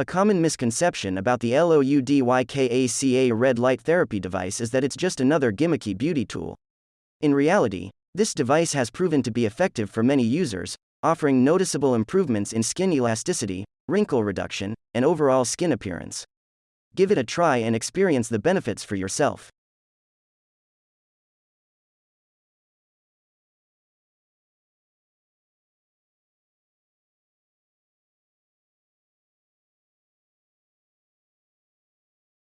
A common misconception about the LOUDYKACA red light therapy device is that it's just another gimmicky beauty tool. In reality, this device has proven to be effective for many users, offering noticeable improvements in skin elasticity, wrinkle reduction, and overall skin appearance. Give it a try and experience the benefits for yourself.